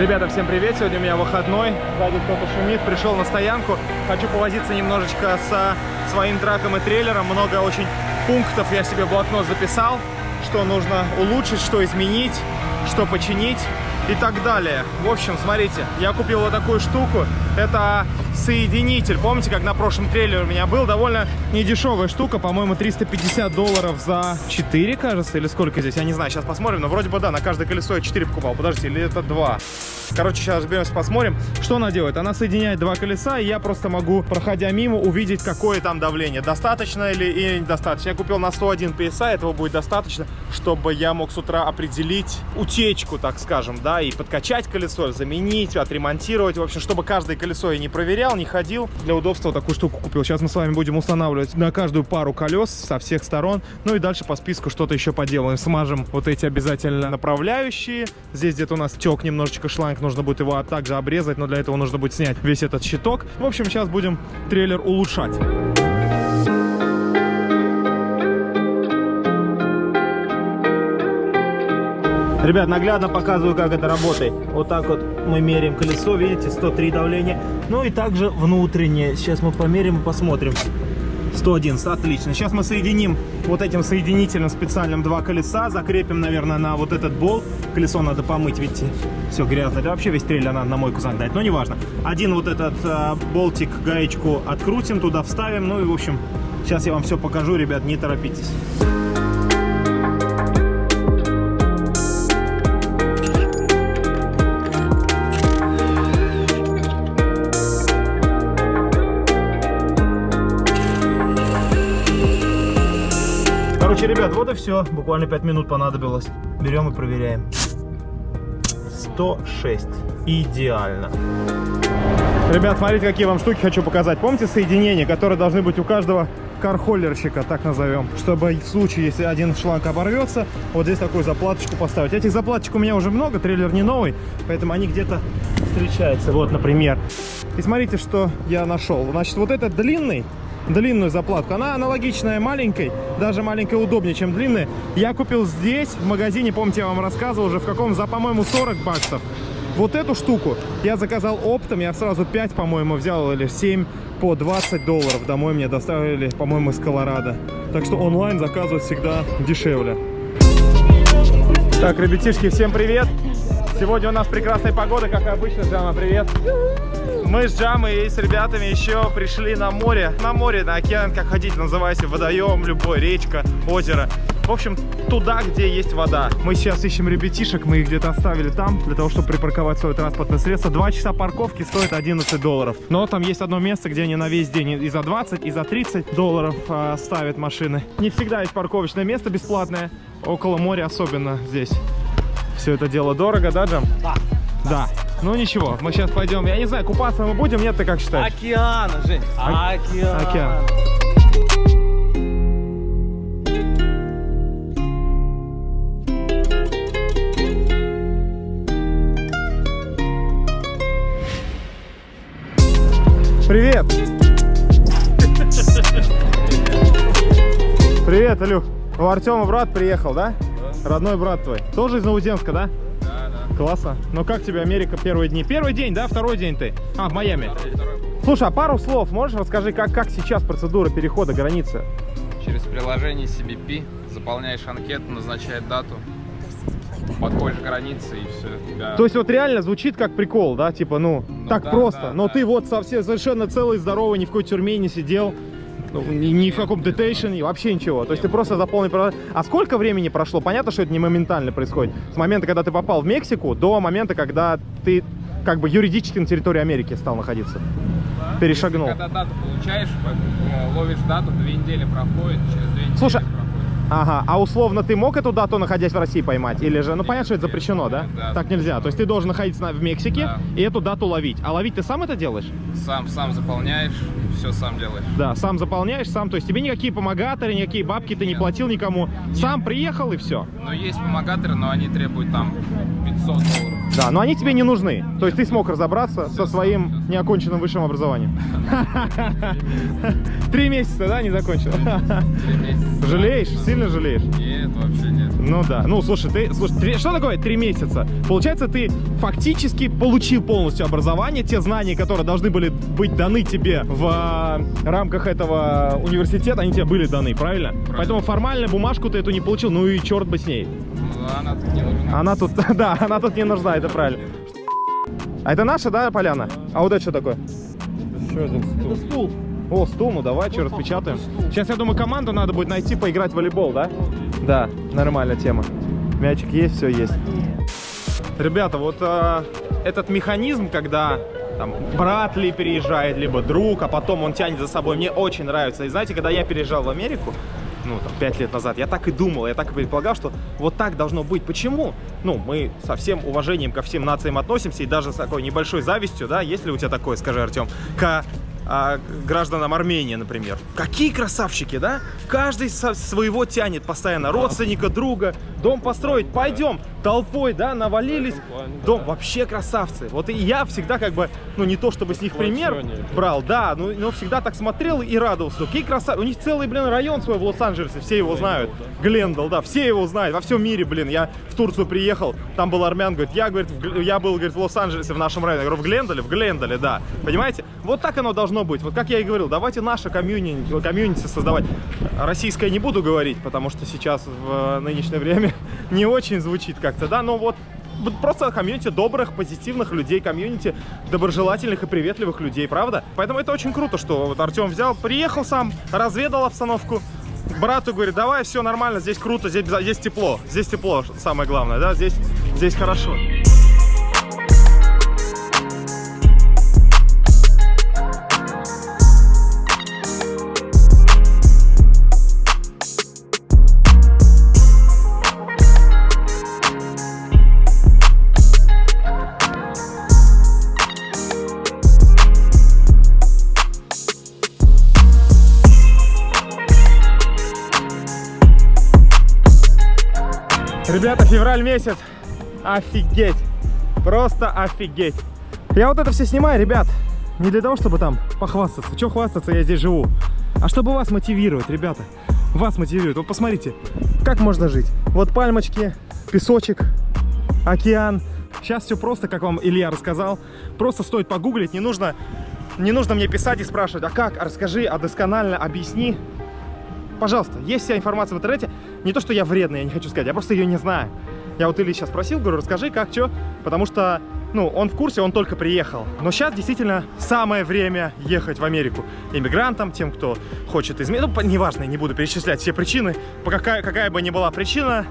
Ребята, всем привет! Сегодня у меня выходной. Сзади кто-то шумит. Пришел на стоянку. Хочу повозиться немножечко со своим траком и трейлером. Много очень пунктов я себе в блокнот записал. Что нужно улучшить, что изменить, что починить и так далее. В общем, смотрите, я купил вот такую штуку. Это соединитель. Помните, как на прошлом трейлере у меня был? Довольно недешевая штука. По-моему, 350 долларов за 4, кажется, или сколько здесь? Я не знаю, сейчас посмотрим. Но вроде бы да, на каждое колесо я 4 покупал. Подождите, или это 2? Короче, сейчас разберемся, посмотрим. Что она делает? Она соединяет два колеса, и я просто могу, проходя мимо, увидеть, какое там давление. Достаточно или недостаточно. Я купил на 101 PSI, этого будет достаточно, чтобы я мог с утра определить утечку, так скажем, да, и подкачать колесо, заменить, отремонтировать. В общем, чтобы каждое колесо я не проверял, не ходил. Для удобства такую штуку купил. Сейчас мы с вами будем устанавливать на каждую пару колес со всех сторон. Ну и дальше по списку что-то еще поделаем. Смажем вот эти обязательно направляющие. Здесь где-то у нас тек немножечко шланг, нужно будет его также обрезать, но для этого нужно будет снять весь этот щиток. В общем, сейчас будем трейлер улучшать. Ребят, наглядно показываю, как это работает. Вот так вот мы меряем колесо, видите, 103 давление. Ну и также внутреннее. Сейчас мы померим и посмотрим. 111, отлично. Сейчас мы соединим вот этим соединителем специальным два колеса, закрепим, наверное, на вот этот болт. Колесо надо помыть, видите, все грязно. Да вообще весь трейлер надо на мойку загнать, но неважно. Один вот этот э, болтик, гаечку открутим, туда вставим. Ну и, в общем, сейчас я вам все покажу, ребят, не торопитесь. Короче, ребят, вот и все. Буквально 5 минут понадобилось. Берем и проверяем. 106. Идеально. Ребят, смотрите, какие вам штуки хочу показать. Помните соединения, которые должны быть у каждого кархоллерщика, так назовем, чтобы в случае, если один шланг оборвется, вот здесь такую заплаточку поставить. Этих заплаточек у меня уже много, трейлер не новый, поэтому они где-то встречаются. Вот, например. И смотрите, что я нашел. Значит, вот этот длинный, длинную заплатку. Она аналогичная маленькой, даже маленькая удобнее, чем длинная. Я купил здесь, в магазине, помните, я вам рассказывал уже, в каком, за, по-моему, 40 баксов. Вот эту штуку я заказал оптом, я сразу 5, по-моему, взял, или 7 по 20 долларов. Домой мне доставили, по-моему, из Колорадо. Так что онлайн заказывать всегда дешевле. Так, ребятишки, всем привет! Сегодня у нас прекрасная погода, как обычно. Джама, привет! Мы с Джамой и с ребятами еще пришли на море. На море, на океан, как хотите, называйте, водоем, любой, речка, озеро. В общем, туда, где есть вода. Мы сейчас ищем ребятишек, мы их где-то оставили там, для того, чтобы припарковать свое транспортное средство. Два часа парковки стоит 11 долларов. Но там есть одно место, где они на весь день и за 20, и за 30 долларов э, ставят машины. Не всегда есть парковочное место бесплатное, около моря особенно здесь. Все это дело дорого, да, Джам? Да. Да. Ну ничего, мы сейчас пойдем. Я не знаю, купаться мы будем, нет, ты как считаешь? Океан, Жень. Ок- Океан. океан. Привет! Привет, Илюх. У Артема брат приехал, да? Родной брат твой. Тоже из Новоземска, да? Классно. Ну как тебе Америка первые дни? Первый день, да? Второй день ты? А, в Майами. Второй, второй. Слушай, а пару слов можешь расскажи, как, как сейчас процедура перехода границы? Через приложение CBP заполняешь анкету, назначает дату, подходишь к границе и все. Тебя... То есть вот реально звучит как прикол, да? Типа, ну, Ну так да, просто. да, Но да. ты вот совсем совершенно целый, здоровый, ни в какой тюрьме не сидел. Ну, ни, ни в каком детейшене, вообще ничего. То есть ты просто заполнил... А сколько времени прошло? Понятно, что это не моментально происходит. С момента, когда ты попал в Мексику, до момента, когда ты как бы юридически на территории Америки стал находиться. Перешагнул. Когда дату получаешь, э, ловишь дату, две недели проходит, через две недели Слушай, проходит. Ага, а условно ты мог эту дату, находясь в России, поймать? Или же, ну понятно, что это Нет, запрещено, да? да. Так нельзя. То есть ты должен находиться на- в Мексике Да. и эту дату ловить. А ловить ты сам это делаешь? Сам, сам заполняешь, все сам делаешь. Да, сам заполняешь, сам. То есть тебе никакие помогаторы, никакие бабки ты не Нет. платил никому. Сам приехал и все. Но есть помогаторы, но они требуют там 500 долларов. Да, но они тебе не нужны. То есть ты смог разобраться со своим неоконченным высшим образованием. Три месяца, да, не закончил? Три месяца. Жалеешь? Сильно жалеешь? Нет, вообще нет. Ну да. Ну слушай, ты слушай, три- что такое три месяца? Получается, ты фактически получил полностью образование, те знания, которые должны были быть даны тебе в а, рамках этого университета, они тебе были даны, правильно? Поэтому формально бумажку ты эту не получил, ну и черт бы с ней. Она тут не нужна. Она тут, да, она тут не нужна, это правильно. А это наша, да, поляна? А вот это что такое? Еще один стул. Это стул. О, стул, ну давай, что, распечатаем. Сейчас, я думаю, команду надо будет найти, поиграть в волейбол, да? Да, нормальная тема. Мячик есть, все есть. Ребята, вот а, этот механизм, когда там брат ли переезжает, либо друг, а потом он тянет за собой, мне очень нравится. И знаете, когда я переезжал в Америку, ну, там, пять лет назад, я так и думал, я так и предполагал, что вот так должно быть. Почему? Ну, мы со всем уважением ко всем нациям относимся, и даже с такой небольшой завистью, да, есть ли у тебя такое, скажи, Артем, к а, гражданам Армении, например. Какие красавчики, да? Каждый со своего тянет постоянно, родственника, друга, дом построить, пойдем, толпой, да, навалились. плане, Дом вообще красавцы. Вот и я всегда как бы, ну не то чтобы с них пример брал, да, но, но всегда так смотрел и радовался. Какие красавцы. У них целый, блин, район свой в Лос-Анджелесе, все его знают. Глендал, да, все его знают, во всем мире, блин. Я в Турцию приехал, там был армян, говорит, я, говорит, в я был, говорит, в Лос-Анджелесе, в нашем районе. Я говорю, в Глендале? В Глендале, да. Понимаете? Вот так оно должно быть. Вот как я и говорил, давайте наше комьюнити, комьюнити создавать. Российское не буду говорить, потому что сейчас в э, нынешнее время не очень звучит как-то, да, но вот вот просто комьюнити добрых, позитивных людей, комьюнити доброжелательных и приветливых людей, правда? Поэтому это очень круто, что вот Артем взял, приехал сам, разведал обстановку, брату говорит, давай, все нормально, здесь круто, здесь, здесь тепло, здесь тепло, самое главное, да, здесь, здесь хорошо. Ребята, февраль месяц. Офигеть. Просто офигеть. Я вот это все снимаю, ребят, не для того, чтобы там похвастаться. Че хвастаться, я здесь живу. А чтобы вас мотивировать, ребята. Вас мотивирует. Вот посмотрите, как можно жить. Вот пальмочки, песочек, океан. Сейчас все просто, как вам Илья рассказал. Просто стоит погуглить, не нужно, не нужно мне писать и спрашивать, а как, а расскажи, а досконально объясни. Пожалуйста, есть вся информация в интернете. Не то, что я вредный, я не хочу сказать, я просто ее не знаю. Я вот Ильи сейчас спросил, говорю, расскажи, как, что, потому что, ну, он в курсе, он только приехал. Но сейчас действительно самое время ехать в Америку. Иммигрантам, тем, кто хочет изменить, ну, неважно, не буду перечислять все причины, по какая, какая бы ни была причина,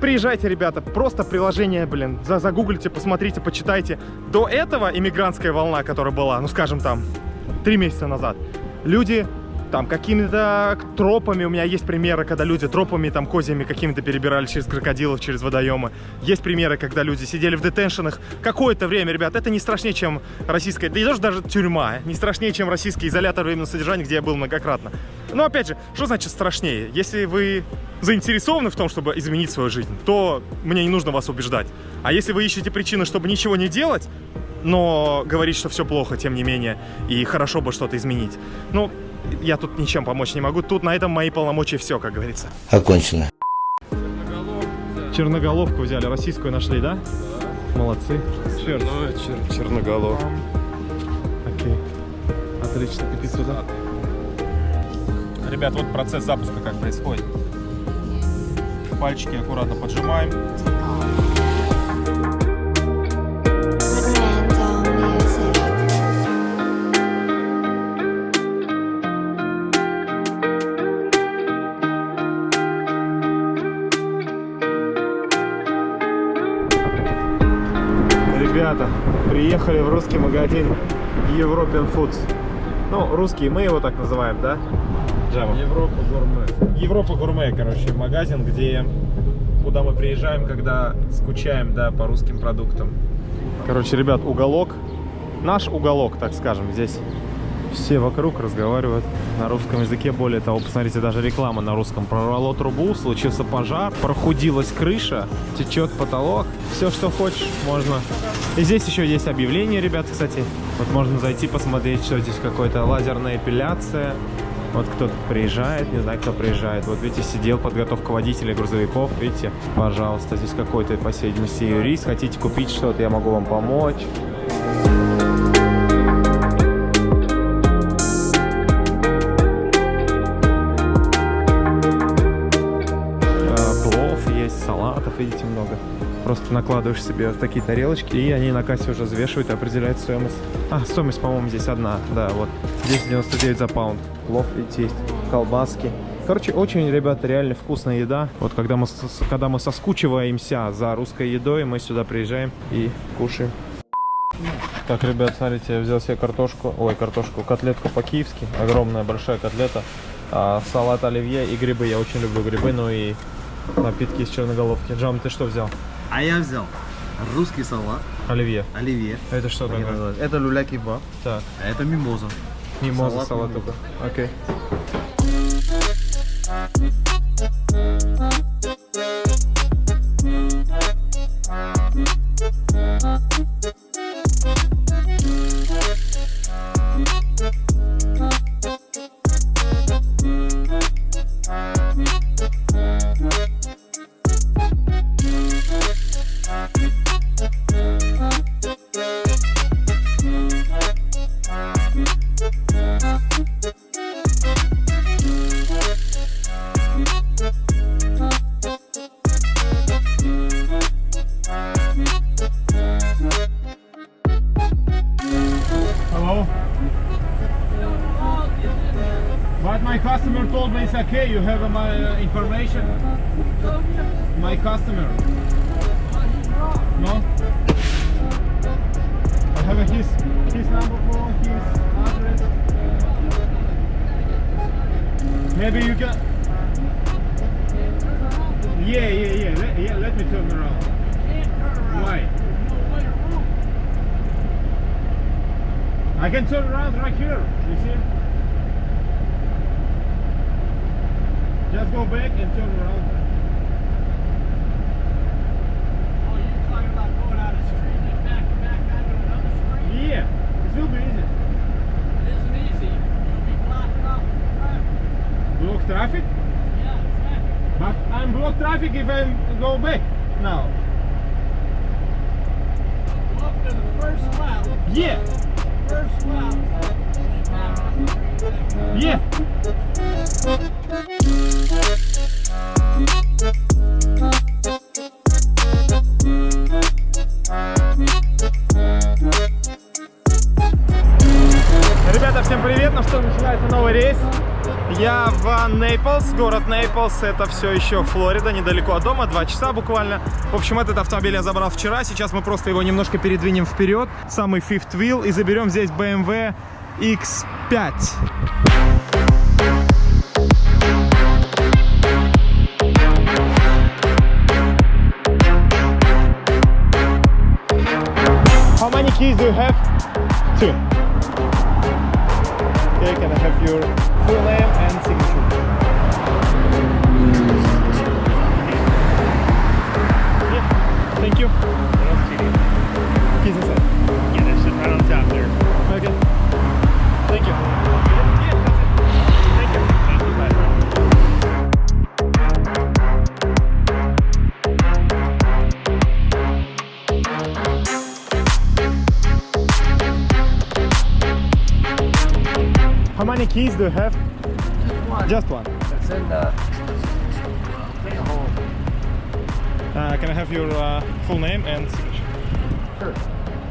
Приезжайте, ребята, просто приложение, блин, за загуглите, посмотрите, почитайте. До этого иммигрантская волна, которая была, ну, скажем, там, три месяца назад, люди там какими-то тропами, у меня есть примеры, когда люди тропами там козьями какими-то перебирали через крокодилов, через водоемы. Есть примеры, когда люди сидели в детеншенах какое-то время, ребят, это не страшнее, чем российская, да и даже, даже тюрьма, не страшнее, чем российский изолятор временного содержания, где я был многократно. Но опять же, что значит страшнее? Если вы заинтересованы в том, чтобы изменить свою жизнь, то мне не нужно вас убеждать. А если вы ищете причины, чтобы ничего не делать, но говорить, что все плохо, тем не менее, и хорошо бы что-то изменить. Ну, я тут ничем помочь не могу. Тут на этом мои полномочия все, как говорится. Окончено. Черноголовку взяли, российскую нашли, да? Молодцы. Черт. Ну, чер- черноголов. Окей. Отлично. И ты сюда. Ребят, вот процесс запуска как происходит. Пальчики аккуратно поджимаем. Ребята, приехали в русский магазин European Foods. Ну, русский, мы его так называем, да? Джема? Европа гурме. Европа гурме, короче, магазин, где куда мы приезжаем, когда скучаем, да, по русским продуктам. Короче, ребят, уголок, наш уголок, так скажем, здесь Все вокруг разговаривают на русском языке. Более того, посмотрите, даже реклама на русском. Прорвало трубу, случился пожар, прохудилась крыша, течет потолок. Все, что хочешь, можно. И здесь еще есть объявление, ребят, кстати. Вот можно зайти посмотреть, что здесь какая-то лазерная эпиляция. Вот кто-то приезжает, не знаю, кто приезжает. Вот видите, сидел подготовка водителей грузовиков. Видите, пожалуйста, здесь какой-то, по видимости, юрист. Хотите купить что-то, я могу вам помочь. Накладываешь себе в такие тарелочки, и они на кассе уже взвешивают и определяют стоимость. А, стоимость, по-моему, здесь одна, да, вот. 10,99 за паунд. Плов, видите, есть, колбаски. Короче, очень, ребята, реально вкусная еда. Вот когда мы, когда мы соскучиваемся за русской едой, мы сюда приезжаем и кушаем. Так, ребят, смотрите, я взял себе картошку, ой, картошку, котлетку по-киевски, огромная большая котлета, а, салат оливье и грибы, я очень люблю грибы, ну и напитки из черноголовки. Джам, ты что взял? А я взял русский салат, Оливье. оливье. Это что такое? Это люля кебаб, Так, а это мимоза. мимоза, Салат салат только. Окей. Hello. You have my uh, information. My customer. No. I have his his number for his address. Maybe you can. Yeah, yeah, yeah. Let, yeah, let me turn around. Why? I can turn around right here. You see? Just go back and turn around. Oh, you're talking about going out a street and back back onto another street? Yeah, it will be easy. It isn't easy. You'll be blocked off traffic. Block traffic? Yeah, traffic. But I'm block traffic if I go back now. Go up to the first left. Yeah, First left. Ребята, всем привет! Ну что, начинается новый рейс. Я в Нейплс, город Нейплс, это все еще Флорида, недалеко от дома, два часа буквально. В общем, этот автомобиль я забрал вчера, сейчас мы просто его немножко передвинем вперед, самый fifth wheel, и заберем здесь BMW X5. How many keys do you have? Two. Okay, can I have your full name and signature? Thank you. How many keys do you have? Just one. It's in the Uh, can I have your uh, full name and signature? Sure.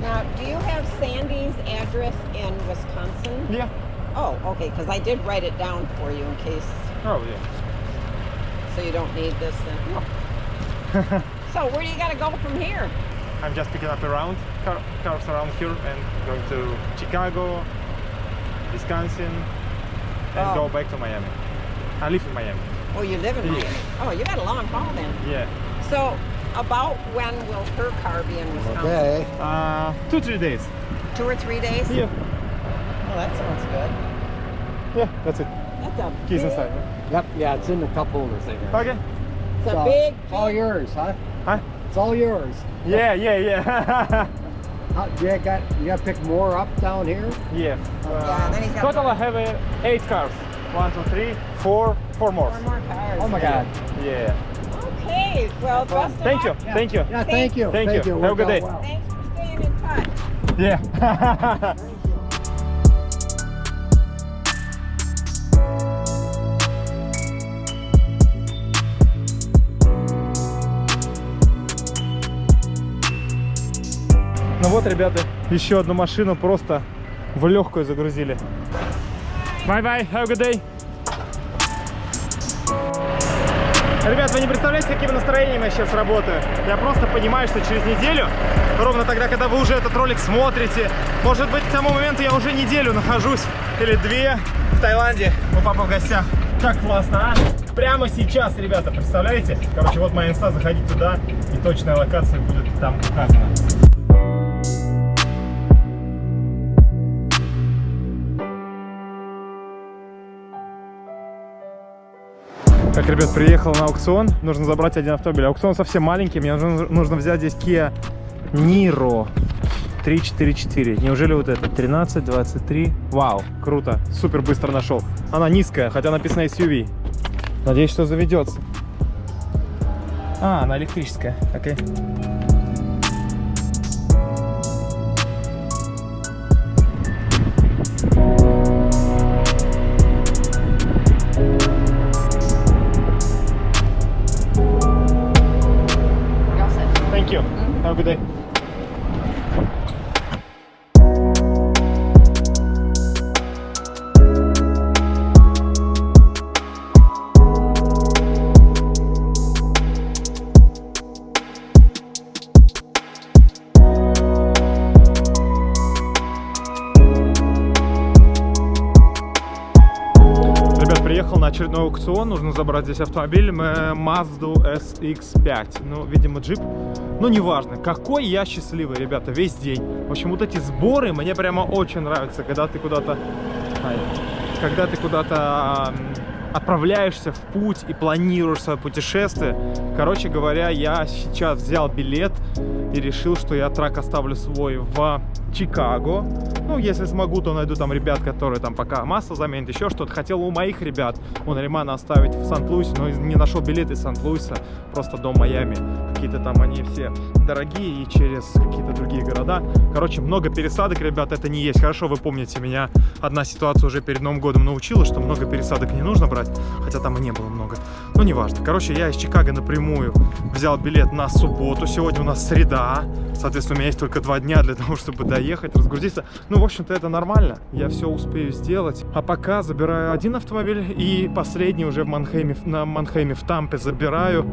Now, do you have Sandy's address in Wisconsin? Yeah. Oh, okay, because I did write it down for you in case, Oh, yeah. so you don't need this then. so, where do you got to go from here? I'm just picking up around car, cars around here and going to Chicago, Wisconsin, and Oh. go back to Miami. I live in Miami. Oh, you live in Yeah. Miami. Oh, you got a long haul then. Yeah. So, about when will her car be in Wisconsin? Okay. Uh, two three days. Two or three days? Yeah. that sounds good. Yeah, that's it. That's a Keys big, inside. Yep, yeah, it's in the cup holder thing. Okay. It's a big, It's all yours, huh? Huh? It's all yours. Yeah, yeah, yeah. How, you got you got to pick more up down here. yeah. Yeah, then he's got Total I have uh, eight cars. One, two, three, four, four more. four more cars. Oh my God. Yeah. Okay, well, best of Thank you. luck. Thank you. Yeah, thank you. Thank you. Have a good day. well. Thanks for staying in touch. Yeah. вот, ребята, еще одну машину просто в легкую загрузили. Bye-bye, have a good day. Ребят, вы не представляете, с каким настроением я сейчас работаю. Я просто понимаю, что через неделю, ровно тогда, когда вы уже этот ролик смотрите, может быть, к тому моменту я уже неделю нахожусь, или две, в Таиланде, у папы в гостях. Как классно, а? Прямо сейчас, ребята, представляете? Короче, вот моя инста, заходите туда, и точная локация будет там указана. Так, ребят, приехал на аукцион. Нужно забрать один автомобиль. Аукцион совсем маленький. Мне нужно, нужно взять здесь Kia Niro 344. Неужели вот это? 13, 23. Вау, круто. Супер быстро нашел. Она низкая, хотя написано SUV. Надеюсь, что заведется. А, она электрическая. Окей. Thank you. Have a good day. Ребят, приехал на очередной аукцион, нужно забрать здесь автомобиль, Mazda SX5, ну, видимо, джип, ну, неважно, какой я счастливый, ребята, весь день. В общем, вот эти сборы мне прямо очень нравятся, когда ты куда-то, когда ты куда-то отправляешься в путь и планируешь свое путешествие. Короче говоря, я сейчас взял билет и решил, что я трак оставлю свой в Чикаго. Ну, если смогу, то найду там ребят, которые там пока масло заменят, еще что-то. Хотел у моих ребят, у Наримана оставить в Сан-Луисе, но не нашел билеты из Сан-Луиса, просто до Майами. Какие-то там они все дорогие и через какие-то другие города. Короче, много пересадок, ребят, это не есть. Хорошо, вы помните, меня одна ситуация уже перед Новым годом научила, что много пересадок не нужно брать, хотя там и не было много. Ну, неважно. Короче, я из Чикаго напрямую взял билет на субботу. Сегодня у нас среда. Соответственно, у меня есть только два дня для того, чтобы доехать, разгрузиться. Ну, в общем-то, это нормально. Я все успею сделать. А пока забираю один автомобиль и последний уже в Манхейме, на Манхейме в Тампе забираю.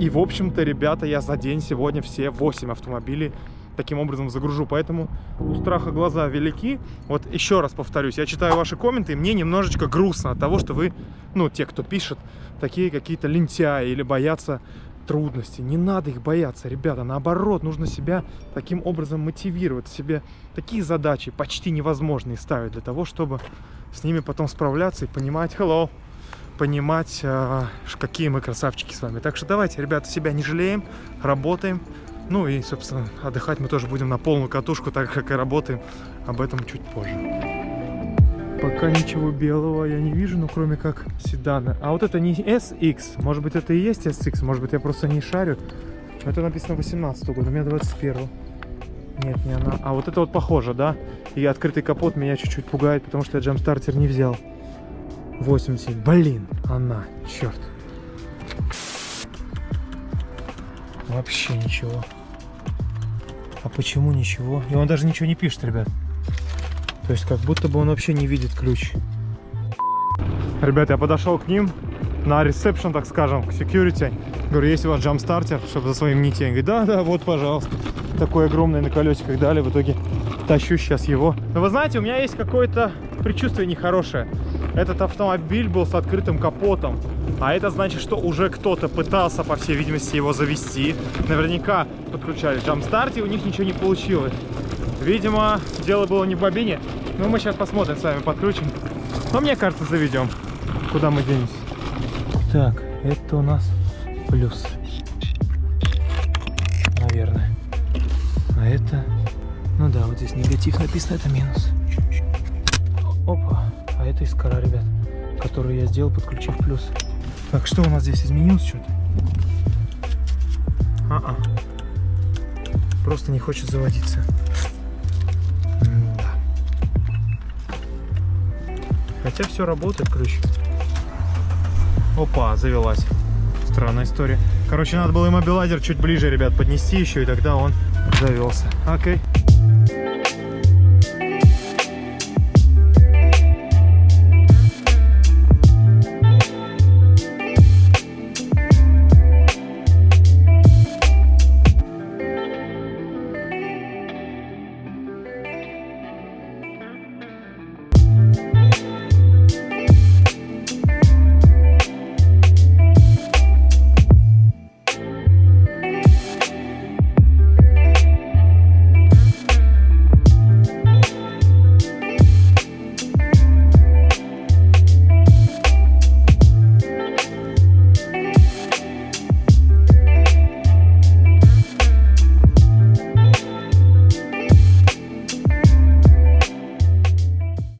И, в общем-то, ребята, я за день сегодня все 8 автомобилей таким образом загружу. Поэтому у страха глаза велики. Вот еще раз повторюсь, я читаю ваши комменты, и мне немножечко грустно от того, что вы, ну, те, кто пишет, такие какие-то лентяи или боятся трудностей. Не надо их бояться, ребята. Наоборот, нужно себя таким образом мотивировать. Себе такие задачи почти невозможные ставить для того, чтобы с ними потом справляться и понимать, hello, понимать, ш- какие мы красавчики с вами. Так что давайте, ребята, себя не жалеем, работаем. Ну и, собственно, отдыхать мы тоже будем на полную катушку, так как и работаем. Об этом чуть позже. Пока ничего белого я не вижу, ну кроме как седана. А вот это не SX, может быть это и есть SX, может быть я просто не шарю. Это написано 18 год, у меня 21 Нет, не она. А вот это вот похоже, да? И открытый капот меня чуть-чуть пугает, потому что я джамстартер не взял. 80. Блин, она, черт. Вообще ничего. А почему ничего? И он даже ничего не пишет, ребят. То есть как будто бы он вообще не видит ключ. Ребят, я подошел к ним на ресепшн, так скажем, к security. Говорю, есть у вас джамстартер, чтобы за своим не тень. Говорит, да, да, вот, пожалуйста. Такой огромный на колесиках дали, в итоге тащу сейчас его. Но вы знаете, у меня есть какое-то предчувствие нехорошее. Этот автомобиль был с открытым капотом. А это значит, что уже кто-то пытался, по всей видимости, его завести. Наверняка подключали джамстарт, и у них ничего не получилось. Видимо, дело было не в бобине. Но мы сейчас посмотрим с вами, подключим. Но мне кажется, заведем. Куда мы денемся? Так, это у нас плюс. Наверное. А это... Ну да, вот здесь негатив написано, это минус. Опа, а это искра, ребят, которую я сделал, подключив плюс. Так, что у нас здесь изменилось что-то? А-а. Просто не хочет заводиться. Хотя все работает, ключ. Опа, завелась. Странная история. Короче, надо было иммобилайзер чуть ближе, ребят, поднести еще, и тогда он завелся. Окей.